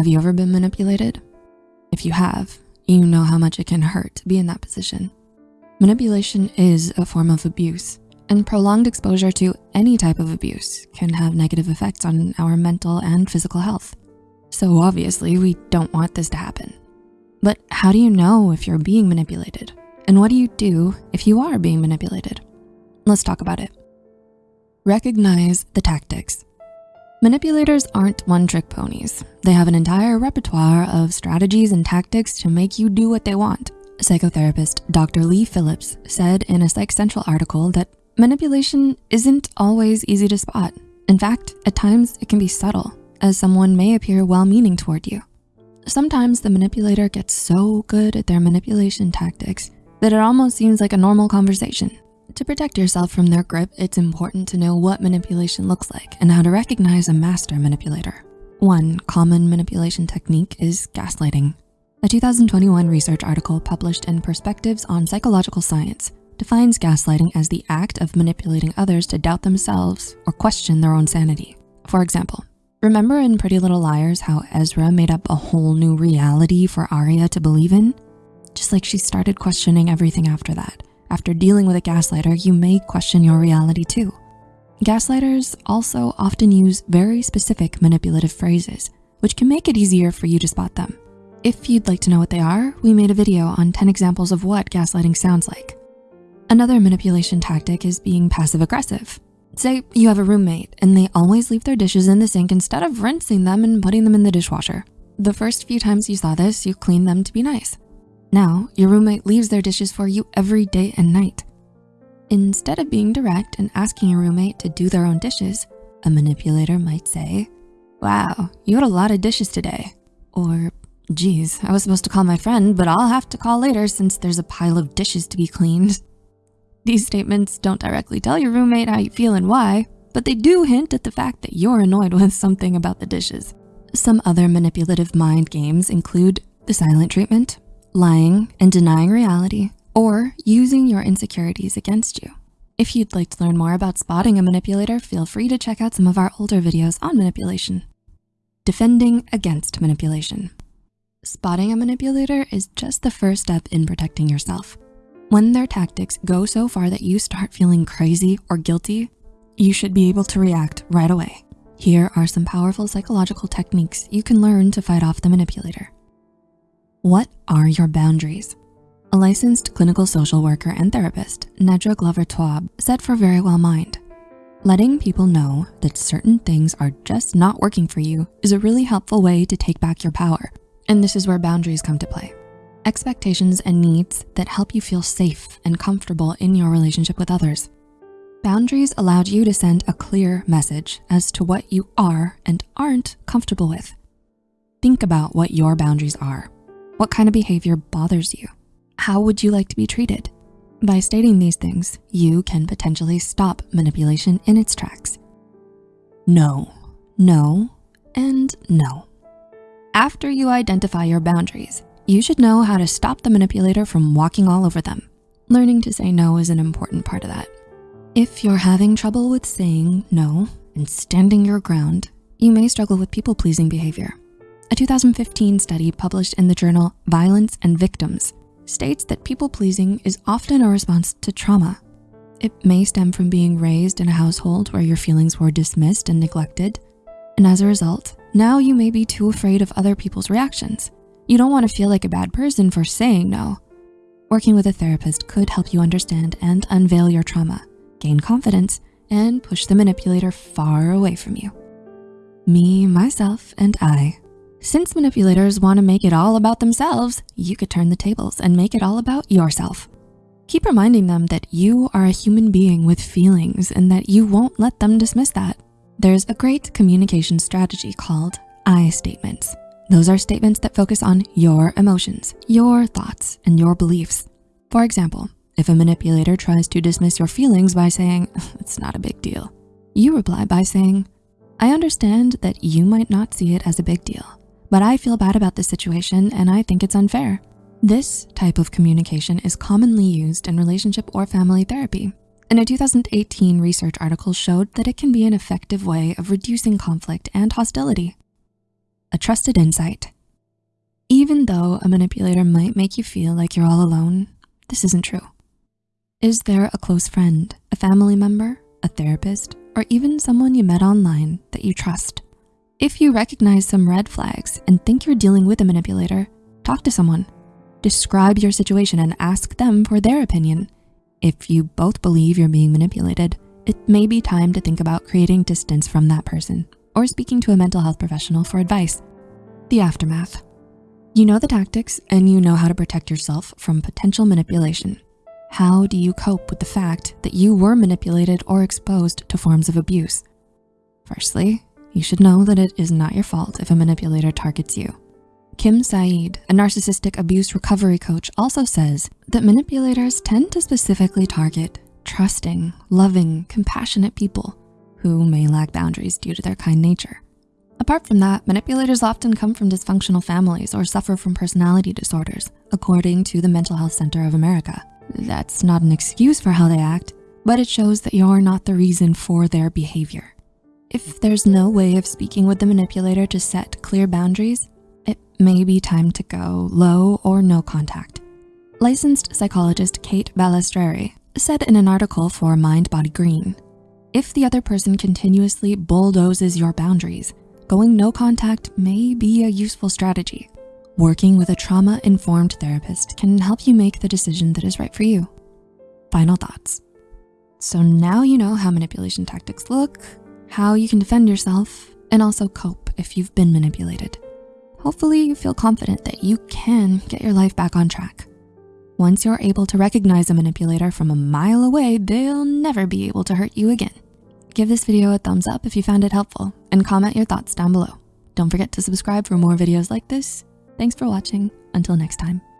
Have you ever been manipulated? If you have, you know how much it can hurt to be in that position. Manipulation is a form of abuse and prolonged exposure to any type of abuse can have negative effects on our mental and physical health. So obviously we don't want this to happen. But how do you know if you're being manipulated? And what do you do if you are being manipulated? Let's talk about it. Recognize the tactics. Manipulators aren't one-trick ponies. They have an entire repertoire of strategies and tactics to make you do what they want. Psychotherapist Dr. Lee Phillips said in a Psych Central article that manipulation isn't always easy to spot. In fact, at times it can be subtle as someone may appear well-meaning toward you. Sometimes the manipulator gets so good at their manipulation tactics that it almost seems like a normal conversation to protect yourself from their grip, it's important to know what manipulation looks like and how to recognize a master manipulator. One common manipulation technique is gaslighting. A 2021 research article published in Perspectives on Psychological Science defines gaslighting as the act of manipulating others to doubt themselves or question their own sanity. For example, remember in Pretty Little Liars how Ezra made up a whole new reality for Aria to believe in? Just like she started questioning everything after that. After dealing with a gaslighter, you may question your reality too. Gaslighters also often use very specific manipulative phrases, which can make it easier for you to spot them. If you'd like to know what they are, we made a video on 10 examples of what gaslighting sounds like. Another manipulation tactic is being passive aggressive. Say you have a roommate and they always leave their dishes in the sink instead of rinsing them and putting them in the dishwasher. The first few times you saw this, you cleaned them to be nice. Now, your roommate leaves their dishes for you every day and night. Instead of being direct and asking your roommate to do their own dishes, a manipulator might say, wow, you had a lot of dishes today. Or, geez, I was supposed to call my friend, but I'll have to call later since there's a pile of dishes to be cleaned. These statements don't directly tell your roommate how you feel and why, but they do hint at the fact that you're annoyed with something about the dishes. Some other manipulative mind games include the silent treatment, lying and denying reality, or using your insecurities against you. If you'd like to learn more about spotting a manipulator, feel free to check out some of our older videos on manipulation. Defending against manipulation. Spotting a manipulator is just the first step in protecting yourself. When their tactics go so far that you start feeling crazy or guilty, you should be able to react right away. Here are some powerful psychological techniques you can learn to fight off the manipulator. What are your boundaries? A licensed clinical social worker and therapist, Nedra Glover Tawwab, said for Very Well Mind, letting people know that certain things are just not working for you is a really helpful way to take back your power. And this is where boundaries come to play. Expectations and needs that help you feel safe and comfortable in your relationship with others. Boundaries allowed you to send a clear message as to what you are and aren't comfortable with. Think about what your boundaries are what kind of behavior bothers you? How would you like to be treated? By stating these things, you can potentially stop manipulation in its tracks. No, no, and no. After you identify your boundaries, you should know how to stop the manipulator from walking all over them. Learning to say no is an important part of that. If you're having trouble with saying no and standing your ground, you may struggle with people-pleasing behavior. A 2015 study published in the journal Violence and Victims states that people-pleasing is often a response to trauma. It may stem from being raised in a household where your feelings were dismissed and neglected. And as a result, now you may be too afraid of other people's reactions. You don't wanna feel like a bad person for saying no. Working with a therapist could help you understand and unveil your trauma, gain confidence, and push the manipulator far away from you. Me, myself, and I since manipulators wanna make it all about themselves, you could turn the tables and make it all about yourself. Keep reminding them that you are a human being with feelings and that you won't let them dismiss that. There's a great communication strategy called I statements. Those are statements that focus on your emotions, your thoughts, and your beliefs. For example, if a manipulator tries to dismiss your feelings by saying, it's not a big deal, you reply by saying, I understand that you might not see it as a big deal, but I feel bad about this situation and I think it's unfair. This type of communication is commonly used in relationship or family therapy. And a 2018 research article showed that it can be an effective way of reducing conflict and hostility. a trusted insight. Even though a manipulator might make you feel like you're all alone, this isn't true. Is there a close friend, a family member, a therapist, or even someone you met online that you trust? If you recognize some red flags and think you're dealing with a manipulator, talk to someone. Describe your situation and ask them for their opinion. If you both believe you're being manipulated, it may be time to think about creating distance from that person or speaking to a mental health professional for advice. The aftermath. You know the tactics and you know how to protect yourself from potential manipulation. How do you cope with the fact that you were manipulated or exposed to forms of abuse? Firstly, you should know that it is not your fault if a manipulator targets you. Kim Saeed, a narcissistic abuse recovery coach also says that manipulators tend to specifically target trusting, loving, compassionate people who may lack boundaries due to their kind nature. Apart from that, manipulators often come from dysfunctional families or suffer from personality disorders, according to the Mental Health Center of America. That's not an excuse for how they act, but it shows that you're not the reason for their behavior. If there's no way of speaking with the manipulator to set clear boundaries, it may be time to go low or no contact. Licensed psychologist Kate Balestrieri said in an article for Mind Body Green, if the other person continuously bulldozes your boundaries, going no contact may be a useful strategy. Working with a trauma-informed therapist can help you make the decision that is right for you. Final thoughts. So now you know how manipulation tactics look, how you can defend yourself, and also cope if you've been manipulated. Hopefully you feel confident that you can get your life back on track. Once you're able to recognize a manipulator from a mile away, they'll never be able to hurt you again. Give this video a thumbs up if you found it helpful and comment your thoughts down below. Don't forget to subscribe for more videos like this. Thanks for watching. Until next time.